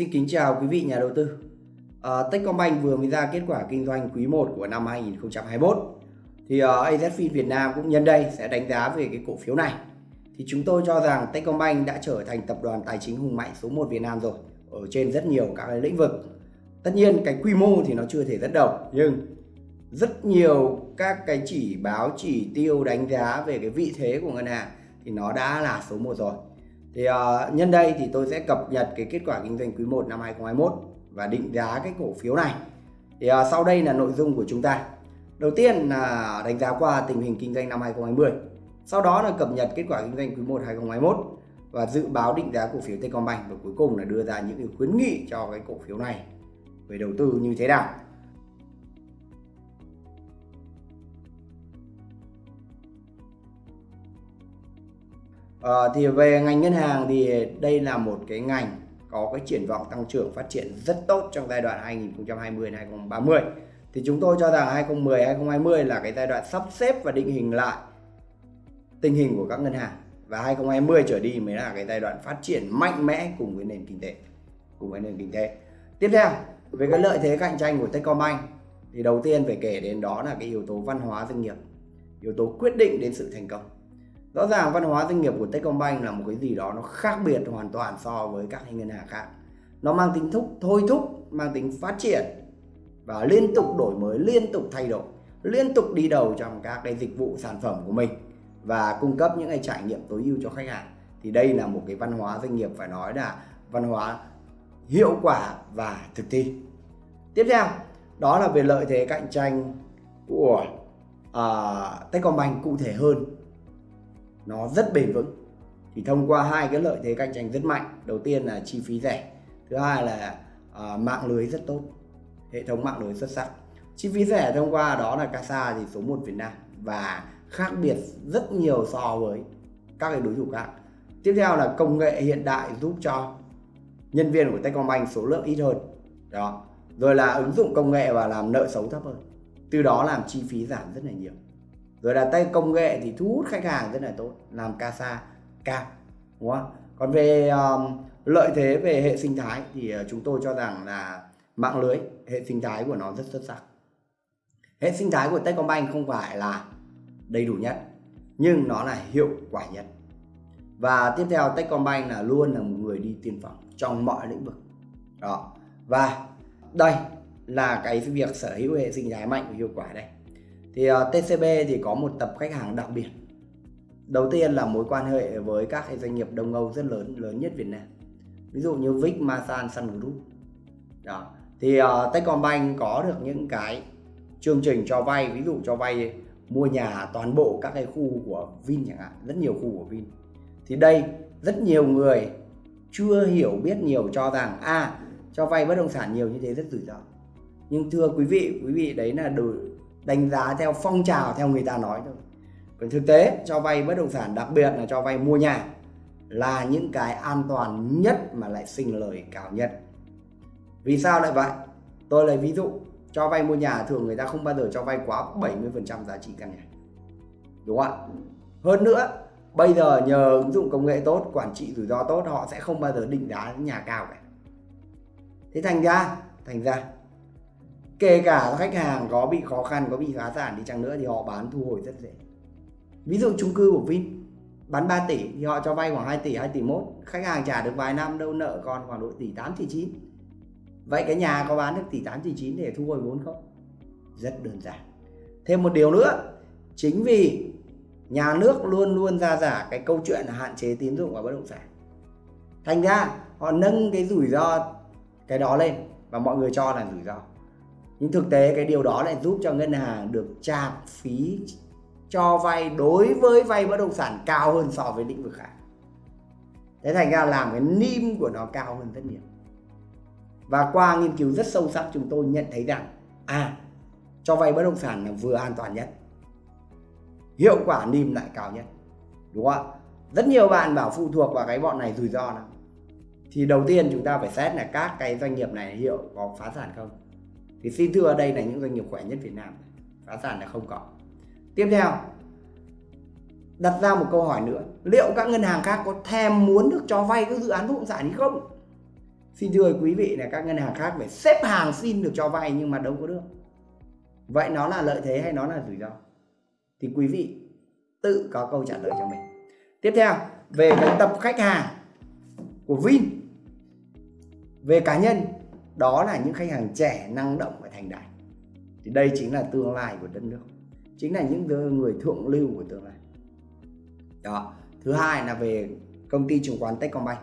Xin kính chào quý vị nhà đầu tư. À, Techcombank vừa mới ra kết quả kinh doanh quý 1 của năm 2021. Thì ờ, uh, AZFIN Việt Nam cũng nhân đây sẽ đánh giá về cái cổ phiếu này. Thì chúng tôi cho rằng Techcombank đã trở thành tập đoàn tài chính hùng mạnh số 1 Việt Nam rồi ở trên rất nhiều các cái lĩnh vực. Tất nhiên cái quy mô thì nó chưa thể rất đầu nhưng rất nhiều các cái chỉ báo chỉ tiêu đánh giá về cái vị thế của ngân hàng thì nó đã là số 1 rồi. Thì uh, nhân đây thì tôi sẽ cập nhật cái kết quả kinh doanh quý 1 năm 2021 và định giá cái cổ phiếu này. Thì uh, sau đây là nội dung của chúng ta. Đầu tiên là đánh giá qua tình hình kinh doanh năm 2020. Sau đó là cập nhật kết quả kinh doanh quý 1 2021 và dự báo định giá cổ phiếu Techcombank và cuối cùng là đưa ra những khuyến nghị cho cái cổ phiếu này về đầu tư như thế nào. À, thì về ngành ngân hàng thì đây là một cái ngành có cái triển vọng tăng trưởng phát triển rất tốt trong giai đoạn 2020 2030. Thì chúng tôi cho rằng 2010 2020 là cái giai đoạn sắp xếp và định hình lại tình hình của các ngân hàng và 2020 trở đi mới là cái giai đoạn phát triển mạnh mẽ cùng với nền kinh tế cùng với nền kinh tế. Tiếp theo, về cái lợi thế cạnh tranh của Techcombank thì đầu tiên phải kể đến đó là cái yếu tố văn hóa doanh nghiệp, yếu tố quyết định đến sự thành công rõ ràng văn hóa doanh nghiệp của Techcombank là một cái gì đó nó khác biệt hoàn toàn so với các ngân hàng khác. Nó mang tính thúc thôi thúc mang tính phát triển và liên tục đổi mới liên tục thay đổi liên tục đi đầu trong các cái dịch vụ sản phẩm của mình và cung cấp những cái trải nghiệm tối ưu cho khách hàng. Thì đây là một cái văn hóa doanh nghiệp phải nói là văn hóa hiệu quả và thực thi. Tiếp theo đó là về lợi thế cạnh tranh của uh, Techcombank cụ thể hơn nó rất bền vững. Thì thông qua hai cái lợi thế cạnh tranh rất mạnh đầu tiên là chi phí rẻ thứ hai là uh, mạng lưới rất tốt hệ thống mạng lưới xuất sắc. Chi phí rẻ thông qua đó là casa thì số 1 Việt Nam và khác biệt rất nhiều so với các cái đối thủ khác. Tiếp theo là công nghệ hiện đại giúp cho nhân viên của Techcombank số lượng ít hơn đó. Rồi là ứng dụng công nghệ và làm nợ xấu thấp hơn từ đó làm chi phí giảm rất là nhiều rồi là tay công nghệ thì thu hút khách hàng rất là tốt làm casa cao đúng không? Còn về um, lợi thế về hệ sinh thái thì ờ, chúng tôi cho rằng là mạng lưới hệ sinh thái của nó rất xuất sắc. Hệ sinh thái của Techcombank không phải là đầy đủ nhất nhưng nó là hiệu quả nhất. Và tiếp theo Techcombank là luôn là một người đi tiên phong trong mọi lĩnh vực. Đó. Và đây là cái việc sở hữu hệ sinh thái mạnh và hiệu quả đây thì ờ, uh, TCB thì có một tập khách hàng đặc biệt. Đầu tiên là mối quan hệ với các doanh nghiệp Đông Âu rất lớn lớn nhất Việt Nam. Ví dụ như Vic, Masan, Sun Group. Đó. Thì uh, Techcombank có được những cái chương trình cho vay ví dụ cho vay mua nhà toàn bộ các cái khu của Vin chẳng hạn rất nhiều khu của Vin. Thì đây rất nhiều người chưa hiểu biết nhiều cho rằng a à, cho vay bất động sản nhiều như thế rất rủi ro. Nhưng thưa quý vị quý vị đấy là đủ đánh giá theo phong trào theo người ta nói thôi. Còn thực tế, cho vay bất động sản, đặc biệt là cho vay mua nhà là những cái an toàn nhất mà lại sinh lời cao nhất. Vì sao lại vậy? Tôi lấy ví dụ, cho vay mua nhà thường người ta không bao giờ cho vay quá 70% giá trị căn nhà. Đúng không ạ? Hơn nữa, bây giờ nhờ ứng dụng công nghệ tốt, quản trị rủi ro tốt, họ sẽ không bao giờ định giá nhà cao cả. Thế thành ra thành ra kể cả khách hàng có bị khó khăn, có bị phá sản đi chăng nữa thì họ bán thu hồi rất dễ. Ví dụ chung cư của Vin, bán 3 tỷ thì họ cho vay khoảng 2 tỷ 2 tỷ mốt khách hàng trả được vài năm đâu nợ còn khoảng độ tỷ 8 tỷ 9 vậy cái nhà có bán được tỷ 8 tỷ 9 để thu hồi vốn không? Rất đơn giản. Thêm một điều nữa, chính vì nhà nước luôn luôn ra giả cái câu chuyện là hạn chế tín dụng vào bất động sản. Thành ra họ nâng cái rủi ro cái đó lên và mọi người cho là rủi ro nhưng thực tế cái điều đó lại giúp cho ngân hàng được trả phí cho vay đối với vay bất động sản cao hơn so với lĩnh vực khác. Thế thành ra làm cái nim của nó cao hơn rất nhiều. Và qua nghiên cứu rất sâu sắc, chúng tôi nhận thấy rằng à cho vay bất động sản là vừa an toàn nhất, hiệu quả nim lại cao nhất, đúng không rất nhiều bạn bảo phụ thuộc vào cái bọn này rủi ro lắm. Thì đầu tiên chúng ta phải xét là các cái doanh nghiệp này hiệu có phá sản không? Thì xin thưa ở đây là những doanh nghiệp khỏe nhất Việt Nam phá sản là không có. Tiếp theo, đặt ra một câu hỏi nữa, liệu các ngân hàng khác có thèm muốn được cho vay các dự án bất động sản hay không? Xin thưa quý vị là các ngân hàng khác phải xếp hàng xin được cho vay nhưng mà đâu có được. Vậy nó là lợi thế hay nó là rủi ro? Thì quý vị tự có câu trả lời cho mình. Tiếp theo, về cái tập khách hàng của Vin, về cá nhân đó là những khách hàng trẻ năng động và thành đạt. Thì đây chính là tương lai của đất nước. Chính là những người thượng lưu của tương lai. Đó. Thứ hai là về công ty chứng khoán Techcombank.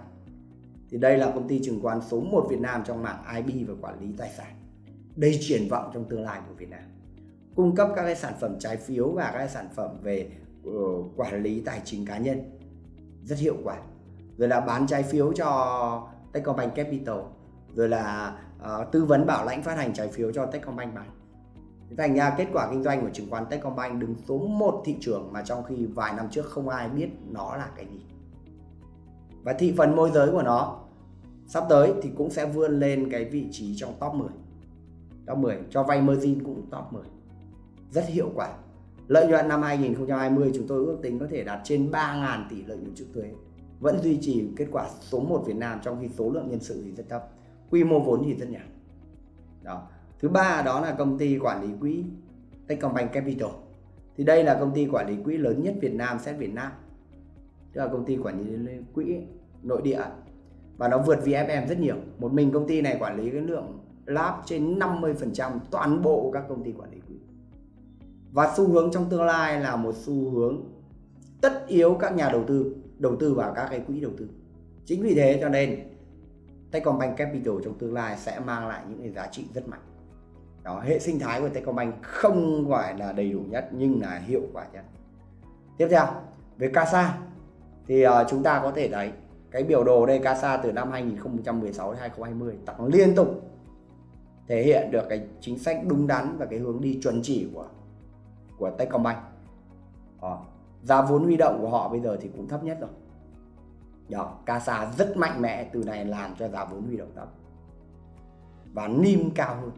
Thì đây là công ty chứng khoán số 1 Việt Nam trong mạng IB và quản lý tài sản. Đây triển vọng trong tương lai của Việt Nam. Cung cấp các cái sản phẩm trái phiếu và các cái sản phẩm về uh, quản lý tài chính cá nhân. Rất hiệu quả. Rồi là bán trái phiếu cho Techcombank Capital rồi là uh, tư vấn bảo lãnh phát hành trái phiếu cho Techcombank bán thành ra kết quả kinh doanh của chứng khoán Techcombank đứng số 1 thị trường mà trong khi vài năm trước không ai biết nó là cái gì. Và thị phần môi giới của nó sắp tới thì cũng sẽ vươn lên cái vị trí trong top 10 top 10 cho vay margin cũng top 10 rất hiệu quả. Lợi nhuận năm 2020 chúng tôi ước tính có thể đạt trên 3.000 tỷ lợi nhuận trước thuế. Vẫn duy trì kết quả số 1 Việt Nam trong khi số lượng nhân sự thì rất thấp quy mô vốn thì rất nhỏ. Đó. Thứ ba đó là công ty quản lý quỹ Techcombank Capital. Thì đây là công ty quản lý quỹ lớn nhất Việt Nam xét Việt Nam. Tức là công ty quản lý quỹ nội địa. Và nó vượt VFM rất nhiều. Một mình công ty này quản lý cái lượng lab trên 50% toàn bộ các công ty quản lý quỹ. Và xu hướng trong tương lai là một xu hướng tất yếu các nhà đầu tư đầu tư vào các cái quỹ đầu tư. Chính vì thế cho nên Techcombank Capital trong tương lai sẽ mang lại những cái giá trị rất mạnh. Đó hệ sinh thái của Techcombank không gọi là đầy đủ nhất nhưng là hiệu quả nhất. Tiếp theo về CASA. Thì uh, chúng ta có thể thấy cái biểu đồ đây CASA từ năm 2016 đến 2020 tăng liên tục thể hiện được cái chính sách đúng đắn và cái hướng đi chuẩn chỉ của của Techcombank. Đó. giá vốn huy động của họ bây giờ thì cũng thấp nhất rồi đó, CASA rất mạnh mẽ từ này làm cho giá vốn huy động thấp và niêm cao hơn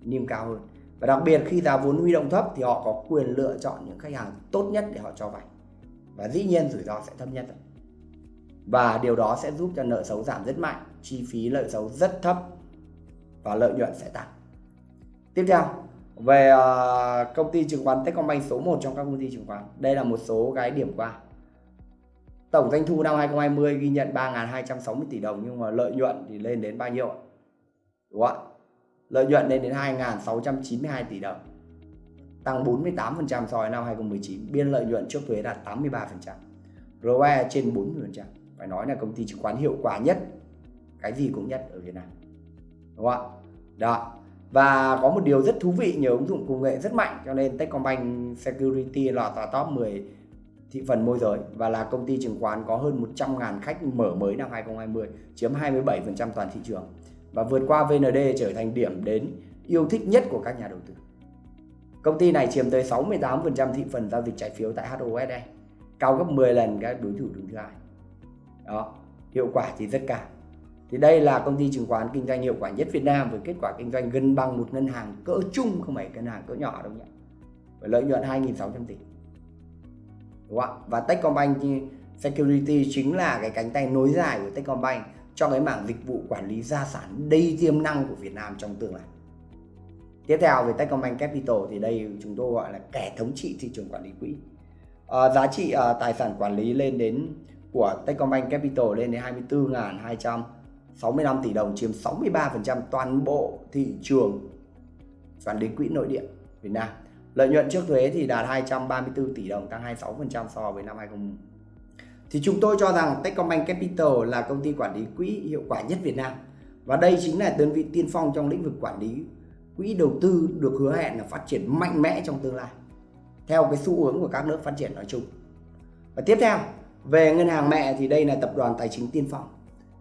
niêm cao hơn. Và đặc biệt khi giá vốn huy động thấp thì họ có quyền lựa chọn những khách hàng tốt nhất để họ cho vay. Và dĩ nhiên rủi ro sẽ thấp nhất rồi và điều đó sẽ giúp cho nợ xấu giảm rất mạnh chi phí lợi xấu rất thấp và lợi nhuận sẽ tăng. Tiếp theo về ờ, công ty chứng khoán Techcombank số 1 trong các công ty chứng khoán. Đây là một số cái điểm qua tổng doanh thu năm 2020 ghi nhận 3.260 tỷ đồng, nhưng mà lợi nhuận thì lên đến bao nhiêu ạ? đúng không ạ? Lợi nhuận lên đến 2.692 tỷ đồng, tăng 48% so với năm 2019 biên lợi nhuận trước thuế đạt 83% ROE trên 40% phải nói là công ty chứng khoán hiệu quả nhất, cái gì cũng nhất ở Việt Nam. Đúng không ạ? Đó. Và có một điều rất thú vị, nhờ ứng dụng công nghệ rất mạnh, cho nên Techcombank Security là vào top 10 thị phần môi giới và là công ty chứng khoán có hơn 100.000 khách mở mới năm 2020 chiếm 27% toàn thị trường và vượt qua VND trở thành điểm đến yêu thích nhất của các nhà đầu tư. Công ty này chiếm tới 68% thị phần giao dịch trái phiếu tại HOSE, cao gấp 10 lần các đối thủ đứng thứ hai. Đó, hiệu quả thì rất cao. Thì đây là công ty chứng khoán kinh doanh hiệu quả nhất Việt Nam với kết quả kinh doanh gần bằng một ngân hàng cỡ chung không phải ngân hàng cỡ nhỏ đâu nhỉ. Với lợi nhuận 2.600 tỷ. Đúng không ạ? Và Techcombank Security chính là cái cánh tay nối dài của Techcombank cho cái mảng dịch vụ quản lý gia sản đầy tiềm năng của Việt Nam trong tương lai. Tiếp theo về Techcombank Capital thì đây chúng tôi gọi là kẻ thống trị thị trường quản lý quỹ. À, giá trị à, tài sản quản lý lên đến của Techcombank Capital lên đến 24.265 tỷ đồng chiếm 63% toàn bộ thị trường quản lý quỹ nội địa Việt Nam. Lợi nhuận trước thuế thì đạt 234 tỷ đồng, tăng 26% so với năm 2020 thì chúng tôi cho rằng Techcombank Capital là công ty quản lý quỹ hiệu quả nhất Việt Nam. Và đây chính là đơn vị tiên phong trong lĩnh vực quản lý quỹ đầu tư được hứa hẹn là phát triển mạnh mẽ trong tương lai, theo cái xu hướng của các nước phát triển nói chung. Và tiếp theo, về ngân hàng mẹ thì đây là tập đoàn tài chính tiên phong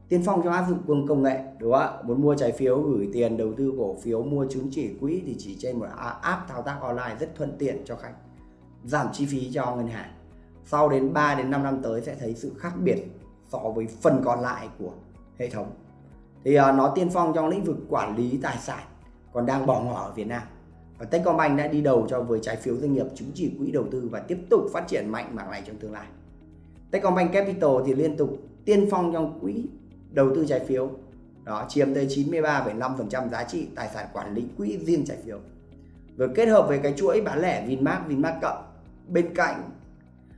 tiên phong trong áp dụng công nghệ đúng không ạ? Muốn mua trái phiếu gửi tiền đầu tư cổ phiếu mua chứng chỉ quỹ thì chỉ trên một app thao tác online rất thuận tiện cho khách. Giảm chi phí cho ngân hàng. Sau đến 3 đến 5 năm tới sẽ thấy sự khác biệt so với phần còn lại của hệ thống. Thì uh, nó tiên phong trong lĩnh vực quản lý tài sản còn đang bỏ ngỏ ở Việt Nam. Và Techcombank đã đi đầu cho với trái phiếu doanh nghiệp chứng chỉ quỹ đầu tư và tiếp tục phát triển mạnh mảng này trong tương lai. Techcombank Capital thì liên tục tiên phong trong quỹ đầu tư trái phiếu. Đó chiếm tới 93,5% giá trị tài sản quản lý quỹ riêng trái phiếu. Rồi kết hợp với cái chuỗi bán lẻ Vinmart Vinmart cộng bên cạnh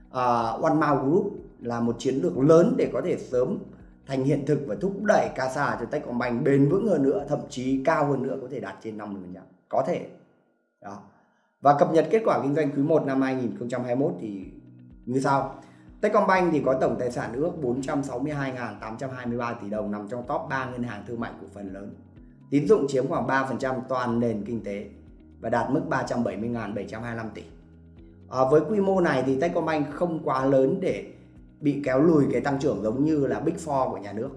uh, One Mile Group là một chiến lược lớn để có thể sớm thành hiện thực và thúc đẩy CASA cho Techcombank bền vững hơn nữa thậm chí cao hơn nữa có thể đạt trên 50% có thể. Đó. Và cập nhật kết quả kinh doanh quý 1 năm 2021 thì như sau. Techcombank thì có tổng tài sản ước 462.823 tỷ đồng nằm trong top 3 ngân hàng thương mại cổ phần lớn. Tín dụng chiếm khoảng 3% toàn nền kinh tế và đạt mức 370.725 tỷ. À, với quy mô này thì Techcombank không quá lớn để bị kéo lùi cái tăng trưởng giống như là Big Four của nhà nước.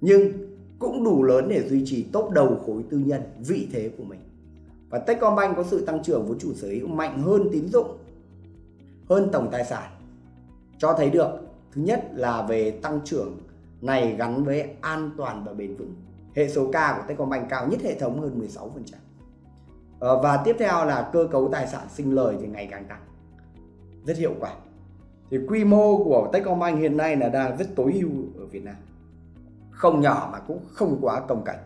Nhưng cũng đủ lớn để duy trì top đầu khối tư nhân vị thế của mình. Và Techcombank có sự tăng trưởng vốn chủ sở hữu mạnh hơn tín dụng, hơn tổng tài sản cho thấy được. Thứ nhất là về tăng trưởng này gắn với an toàn và bền vững. Hệ số K của Techcombank cao nhất hệ thống hơn 16% ờ, và tiếp theo là cơ cấu tài sản sinh lời thì ngày càng tăng. Rất hiệu quả. Thì quy mô của Techcombank hiện nay là đang rất tối ưu ở Việt Nam. Không nhỏ mà cũng không quá công cảnh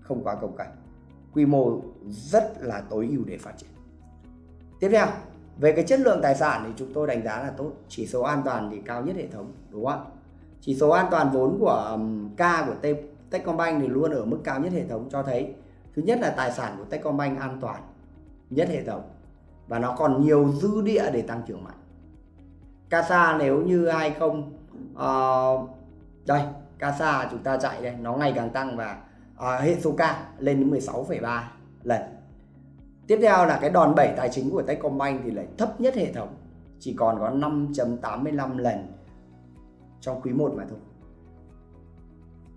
không quá công cảnh quy mô rất là tối ưu để phát triển. Tiếp theo về cái chất lượng tài sản thì chúng tôi đánh giá là tốt. Chỉ số an toàn thì cao nhất hệ thống đúng không ạ? Chỉ số an toàn vốn của K của Techcombank thì luôn ở mức cao nhất hệ thống cho thấy. Thứ nhất là tài sản của Techcombank an toàn nhất hệ thống và nó còn nhiều dư địa để tăng trưởng mạnh. CASA nếu như 20 uh, ờ, đây CASA chúng ta chạy đây nó ngày càng tăng và uh, hệ số K lên đến 16,3 lần. Tiếp theo là cái đòn bẩy tài chính của Techcombank thì lại thấp nhất hệ thống. Chỉ còn có 5.85 lần trong quý 1 mà thôi.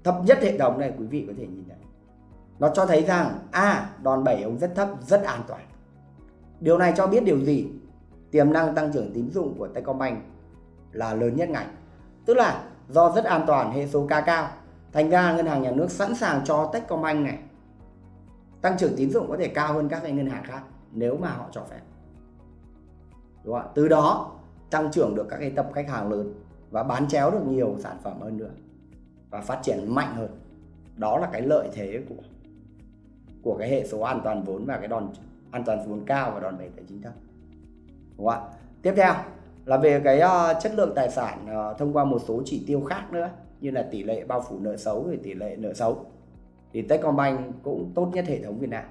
Thấp nhất hệ thống này quý vị có thể nhìn thấy. Nó cho thấy rằng à đòn bẩy ông rất thấp, rất an toàn. Điều này cho biết điều gì? Tiềm năng tăng trưởng tín dụng của Techcombank là lớn nhất ngành. Tức là do rất an toàn hệ số K cao. Thành ra ngân hàng nhà nước sẵn sàng cho Techcombank này tăng trưởng tín dụng có thể cao hơn các ngân hàng khác nếu mà họ cho phép. Đúng không? từ đó tăng trưởng được các cái tập khách hàng lớn và bán chéo được nhiều sản phẩm hơn nữa và phát triển mạnh hơn. Đó là cái lợi thế của của cái hệ số an toàn vốn và cái đòn an toàn vốn cao và đòn bẩy tài chính thấp. Đúng không ạ? Tiếp theo là về cái uh, chất lượng tài sản uh, thông qua một số chỉ tiêu khác nữa như là tỷ lệ bao phủ nợ xấu rồi tỷ lệ nợ xấu thì Techcombank cũng tốt nhất hệ thống Việt Nam.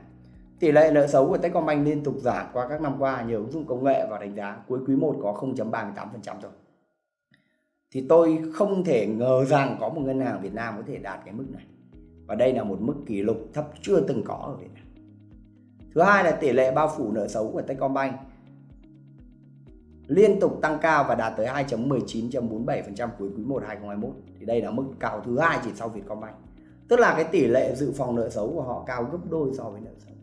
Tỷ lệ nợ xấu của Techcombank liên tục giảm qua các năm qua, nhờ ứng dụng công nghệ và đánh giá cuối quý 1 có 0.38% rồi Thì tôi không thể ngờ rằng có một ngân hàng Việt Nam có thể đạt cái mức này. Và đây là một mức kỷ lục thấp chưa từng có ở Việt Nam. Thứ hai là tỷ lệ bao phủ nợ xấu của Techcombank liên tục tăng cao và đạt tới 2.19.47% cuối quý 1 2021 thì đây là mức cao thứ hai chỉ sau Vietcombank tức là cái tỷ lệ dự phòng nợ xấu của họ cao gấp đôi so với nợ xấu.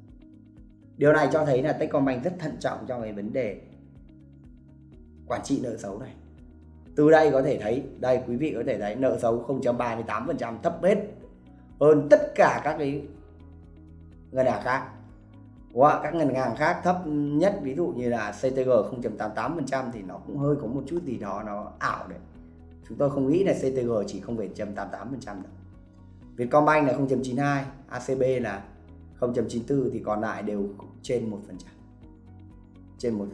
Điều này cho thấy là Techcombank rất thận trọng trong cái vấn đề quản trị nợ xấu này. Từ đây có thể thấy, đây quý vị có thể thấy nợ xấu 0.38% thấp hết hơn tất cả các cái ngân hàng khác. Hoặc các ngân hàng khác thấp nhất, ví dụ như là CTG 0.88% thì nó cũng hơi có một chút gì đó nó ảo đấy. Chúng tôi không nghĩ là CTG chỉ 0.88% đâu. Vietcombank là 0.92 ACB là 0.94 thì còn lại đều trên 1% trên 1%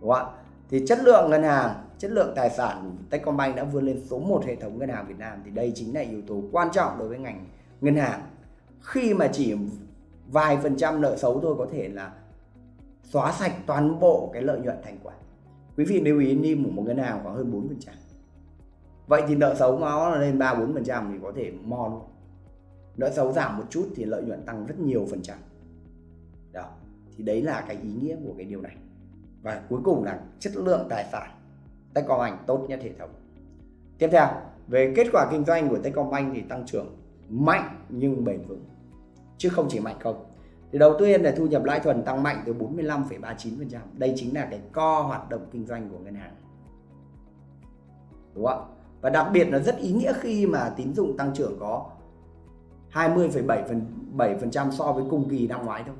đúng không ạ? Thì chất lượng ngân hàng, chất lượng tài sản của Techcombank đã vươn lên số 1 hệ thống ngân hàng Việt Nam. Thì đây chính là yếu tố quan trọng đối với ngành ngân hàng. Khi mà chỉ vài phần trăm nợ xấu thôi có thể là xóa sạch toàn bộ cái lợi nhuận thành quả. Quý vị lưu ý, NIM của một ngân hàng khoảng hơn 4% vậy thì nợ xấu nó lên ba bốn phần trăm thì có thể mo luôn nợ xấu giảm một chút thì lợi nhuận tăng rất nhiều phần trăm. Đó thì đấy là cái ý nghĩa của cái điều này. Và cuối cùng là chất lượng tài sản Techcombank tốt nhất hệ thống. Tiếp theo về kết quả kinh doanh của Techcombank thì tăng trưởng mạnh nhưng bền vững chứ không chỉ mạnh không. Thì đầu tiên là thu nhập lãi thuần tăng mạnh từ 45,39% đây chính là cái co hoạt động kinh doanh của ngân hàng. Đúng không ạ? Và đặc biệt là rất ý nghĩa khi mà tín dụng tăng trưởng có 20,7% so với cùng kỳ năm ngoái thôi.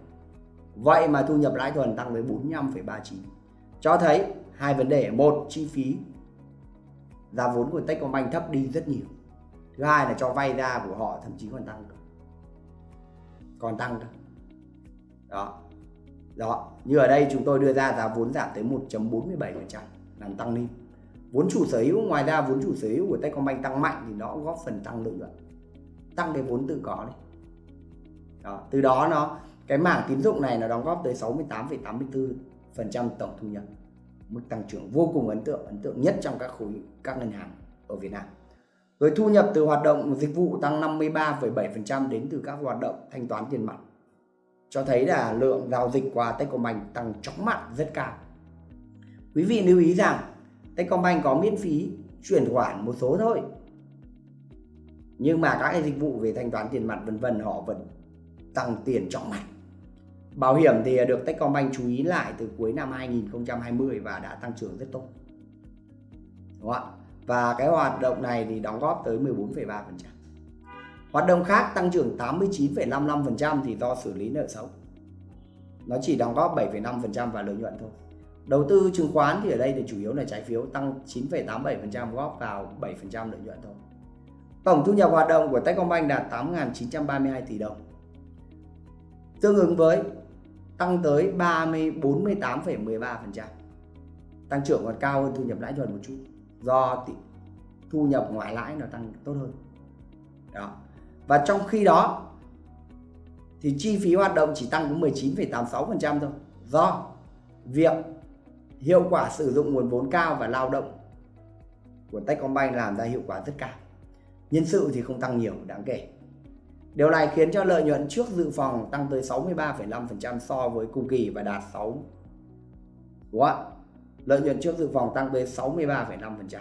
Vậy mà thu nhập lãi thuần tăng với 45,39. Cho thấy hai vấn đề, một chi phí. Giá vốn của Techcombank thấp đi rất nhiều. Thứ hai là cho vay ra của họ thậm chí còn tăng còn tăng cơ. Đó. Đó. Như ở đây chúng tôi đưa ra giá vốn giảm tới 1.47% làm tăng lên vốn chủ sở hữu ngoài ra vốn chủ sở hữu của Techcombank tăng mạnh thì nó góp phần tăng lợi nhuận tăng cái vốn tự có đấy. Đó, từ đó nó cái mảng tín dụng này nó đóng góp tới 68,84% tổng thu nhập mức tăng trưởng vô cùng ấn tượng ấn tượng nhất trong các khối các ngân hàng ở Việt Nam. Rồi thu nhập từ hoạt động dịch vụ tăng 53,7% đến từ các hoạt động thanh toán tiền mặt cho thấy là lượng giao dịch qua Techcombank tăng chóng mặt rất cao. Quý vị lưu ý rằng Techcombank có miễn phí chuyển khoản một số thôi. Nhưng mà các cái dịch vụ về thanh toán tiền mặt vân vân họ vẫn tăng tiền trọng mạnh. bảo hiểm thì được Techcombank chú ý lại từ cuối năm 2020 và đã tăng trưởng rất tốt. Đúng không ạ? Và cái hoạt động này thì đóng góp tới 14,3% hoạt động khác tăng trưởng 89,55% thì do xử lý nợ xấu. Nó chỉ đóng góp 7,5% và lợi nhuận thôi đầu tư chứng khoán thì ở đây thì chủ yếu là trái phiếu tăng 9,87% góp vào 7% lợi nhuận thôi tổng thu nhập hoạt động của Techcombank đạt 8.932 tỷ đồng tương ứng với tăng tới 30 48,13%. Tăng trưởng còn cao hơn thu nhập lãi nhuận một chút do thu nhập ngoài lãi nó tăng tốt hơn. Đó. Và trong khi đó thì chi phí hoạt động chỉ tăng có 19,86% thôi do việc hiệu quả sử dụng nguồn vốn cao và lao động của Techcombank làm ra hiệu quả rất cao. Nhân sự thì không tăng nhiều đáng kể. Điều này khiến cho lợi nhuận trước dự phòng tăng tới 63,5% so với cùng kỳ và đạt 6 Đúng không? Lợi nhuận trước dự phòng tăng tới 63,5%.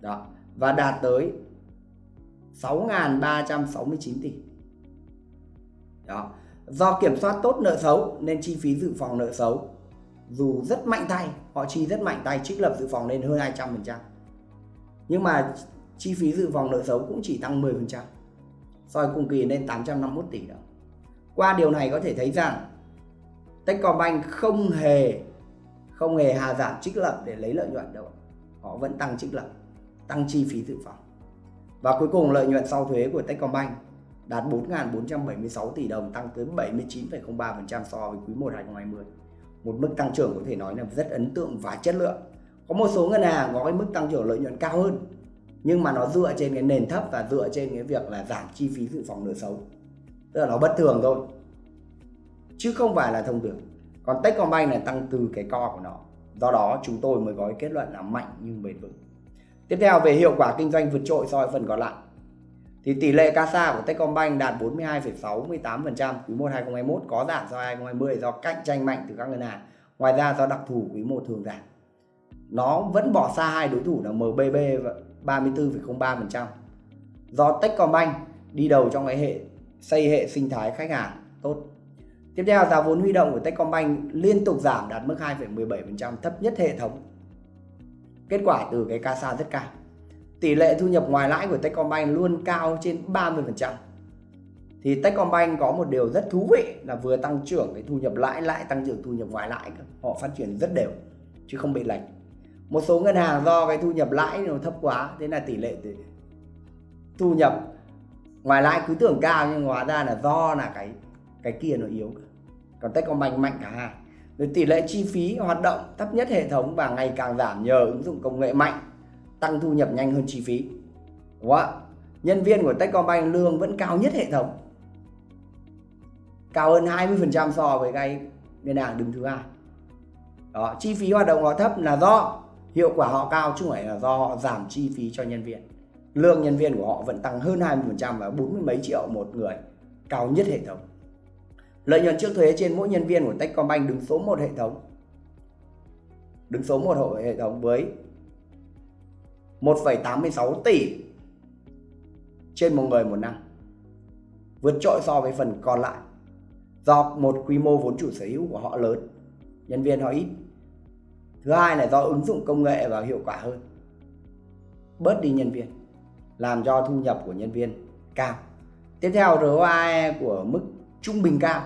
Đó, và đạt tới 6.369 tỷ. Đó. Do kiểm soát tốt nợ xấu nên chi phí dự phòng nợ xấu dù rất mạnh tay, họ chi rất mạnh tay trích lập dự phòng lên hơn 200%. Nhưng mà chi phí dự phòng nợ xấu cũng chỉ tăng 10% so với cùng kỳ lên 851 tỷ đồng. Qua điều này có thể thấy rằng Techcombank không hề không hề hà giảm trích lập để lấy lợi nhuận đâu. Họ vẫn tăng trích lập, tăng chi phí dự phòng. Và cuối cùng lợi nhuận sau thuế của Techcombank đạt 4.476 tỷ đồng tăng tới 79,03% so với quý 1 2020. Một mức tăng trưởng có thể nói là rất ấn tượng và chất lượng. Có một số ngân hàng có cái mức tăng trưởng lợi nhuận cao hơn, nhưng mà nó dựa trên cái nền thấp và dựa trên cái việc là giảm chi phí dự phòng nợ xấu. Tức là nó bất thường thôi, chứ không phải là thông thường. Còn Techcombank này tăng từ cái co của nó, do đó chúng tôi mới có cái kết luận là mạnh nhưng bền vững. Tiếp theo, về hiệu quả kinh doanh vượt trội so với phần còn lại thì tỷ lệ CASA của Techcombank đạt 42,68% quý 1 2021 có giảm so 2020 do cạnh tranh mạnh từ các ngân hàng ngoài ra do đặc thù quý 1 thường giảm nó vẫn bỏ xa hai đối thủ là MBB 34,03% do Techcombank đi đầu trong cái hệ xây hệ sinh thái khách hàng tốt. Tiếp theo giá vốn huy động của Techcombank liên tục giảm đạt mức 2,17% thấp nhất hệ thống. Kết quả từ cái CASA rất cao. Tỷ lệ thu nhập ngoài lãi của Techcombank luôn cao trên 30%. Thì Techcombank có một điều rất thú vị là vừa tăng trưởng cái thu nhập lãi lại tăng trưởng thu nhập ngoài lãi. Họ phát triển rất đều, chứ không bị lệch một số ngân hàng do cái thu nhập lãi nó thấp quá, thế là tỷ lệ thu nhập ngoài lãi cứ tưởng cao, nhưng hóa ra là do là cái cái kia nó yếu còn Techcombank mạnh cả hai rồi tỷ lệ chi phí hoạt động thấp nhất hệ thống và ngày càng giảm nhờ ứng dụng công nghệ mạnh tăng thu nhập nhanh hơn chi phí. Đúng không? nhân viên của Techcombank lương vẫn cao nhất hệ thống. Cao hơn 20% so với cái ngân hàng đứng thứ hai đó, chi phí hoạt động họ thấp là do hiệu quả họ cao chứ không phải là do họ giảm chi phí cho nhân viên. Lương nhân viên của họ vẫn tăng hơn 20% và 40 mấy triệu một người, cao nhất hệ thống. Lợi nhuận trước thuế trên mỗi nhân viên của Techcombank đứng số 1 hệ thống. Đứng số 1 hệ thống với 1,86 tỷ trên một người một năm. Vượt trội so với phần còn lại. Do một quy mô vốn chủ sở hữu của họ lớn nhân viên họ ít. Thứ hai là do ứng dụng công nghệ và hiệu quả hơn. Bớt đi nhân viên làm cho thu nhập của nhân viên cao. Tiếp theo ROAE của mức trung bình cao.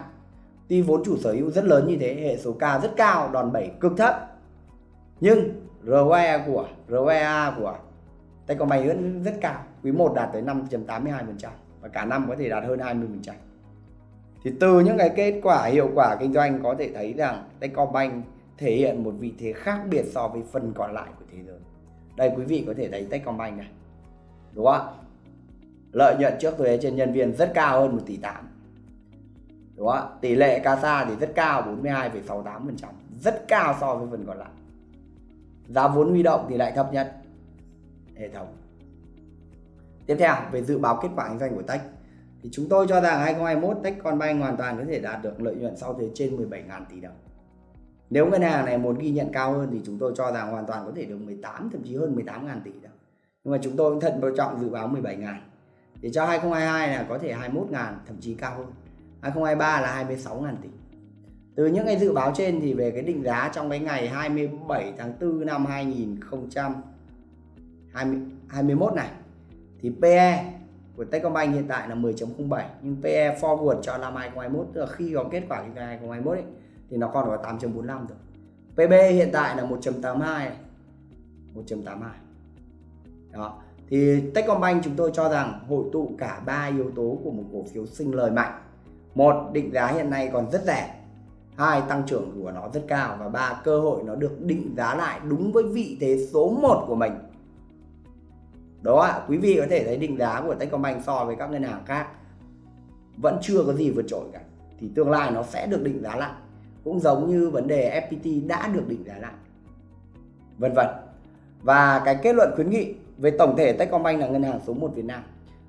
Tuy vốn chủ sở hữu rất lớn như thế hệ số K rất cao đòn bẩy cực thấp. Nhưng ROE của ROEA của Techcombank vẫn rất cao quý 1 đạt tới 5.82% và cả năm có thể đạt hơn 20%. Thì từ những cái kết quả hiệu quả kinh doanh có thể thấy rằng Techcombank thể hiện một vị thế khác biệt so với phần còn lại của thế giới. Đây quý vị có thể thấy Techcombank này. Đúng không ạ? Lợi nhuận trước thuế trên nhân viên rất cao hơn 1 tỷ 8. Đúng không ạ? Tỷ lệ CASA thì rất cao 42,68%, rất cao so với phần còn lại. Giá vốn huy động thì lại thấp nhất hệ thống. Tiếp theo, về dự báo kết quả kinh doanh của Tech thì chúng tôi cho rằng 2021 Techcombank hoàn toàn có thể đạt được lợi nhuận sau thuế trên 17.000 tỷ đồng. Nếu ngân hàng này muốn ghi nhận cao hơn thì chúng tôi cho rằng hoàn toàn có thể được 18 thậm chí hơn 18.000 tỷ đồng. Nhưng mà chúng tôi cũng thận trọng dự báo 17.000. Để cho 2022 là có thể 21.000 thậm chí cao hơn. 2023 là 26.000 tỷ. Từ những cái dự báo trên thì về cái định giá trong cái ngày 27 tháng 4 năm 2021 này thì PE của Techcombank hiện tại là 10.07 nhưng PE forward cho năm 2021 tức là khi có kết quả kinh doanh 2021 ấy, thì nó còn có 8.45 rồi. PB hiện tại là 1.82 1.82 đó thì Techcombank chúng tôi cho rằng hội tụ cả ba yếu tố của một cổ phiếu sinh lời mạnh. Một định giá hiện nay còn rất rẻ hai tăng trưởng của nó rất cao. Và ba cơ hội nó được định giá lại đúng với vị thế số 1 của mình. Đó ạ quý vị có thể thấy định giá của Techcombank so với các ngân hàng khác vẫn chưa có gì vượt trội cả. Thì tương lai nó sẽ được định giá lại. Cũng giống như vấn đề FPT đã được định giá lại. Vân vân. Và cái kết luận khuyến nghị về tổng thể Techcombank là ngân hàng số 1 Việt Nam.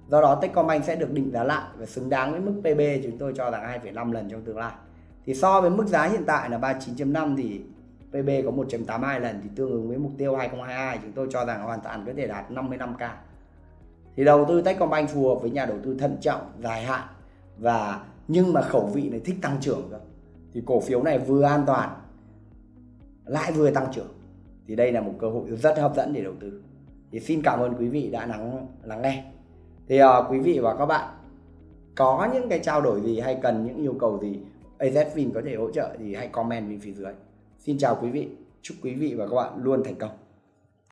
Do đó Techcombank sẽ được định giá lại và xứng đáng với mức PB chúng tôi cho rằng 2,5 lần trong tương lai thì so với mức giá hiện tại là 39.5 thì PB có 1.82 lần thì tương ứng với mục tiêu 2022 chúng tôi cho rằng hoàn toàn có thể đạt 55k thì đầu tư Techcombank phù hợp với nhà đầu tư thận trọng dài hạn và nhưng mà khẩu vị này thích tăng trưởng cơ. Thì cổ phiếu này vừa an toàn lại vừa tăng trưởng. Thì đây là một cơ hội rất hấp dẫn để đầu tư. Thì xin cảm ơn quý vị đã lắng lắng nghe. Thì uh, quý vị và các bạn có những cái trao đổi gì hay cần những yêu cầu gì AZFIN có thể hỗ trợ thì hãy comment bên phía dưới. Xin chào quý vị, chúc quý vị và các bạn luôn thành công.